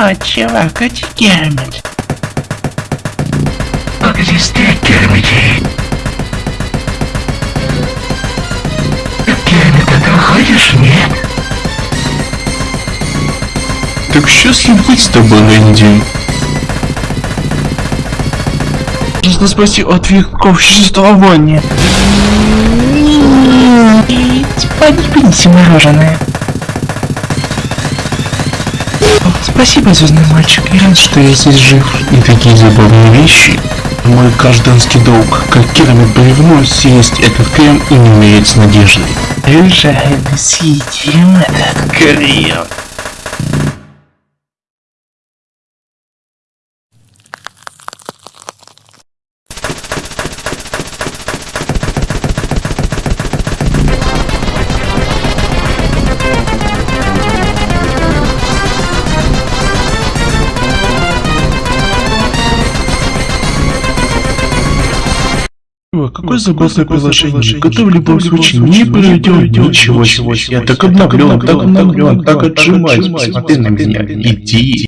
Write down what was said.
О, чувак, а Кермит? Как здесь ты, Кермити? Кермита, ты уходишь? Нет? Так счастлив быть с тобой, Рэнди. Нужно спасти от веков существования. И подпинься мороженое. Спасибо, звездный мальчик, я рад, что я здесь жив. И такие забавные вещи. Мой гражданский долг, как керамик бревно, съесть этот крем и не умереть с надеждой. Решаем, съедим этот крем. Какое забавное приложение. Готов в любом случае, не пройдет ничего себе. Я так обновлен, так обновлен, так отжимаюсь. Посмотри на меня. Иди.